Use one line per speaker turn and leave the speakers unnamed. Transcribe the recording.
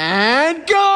And go!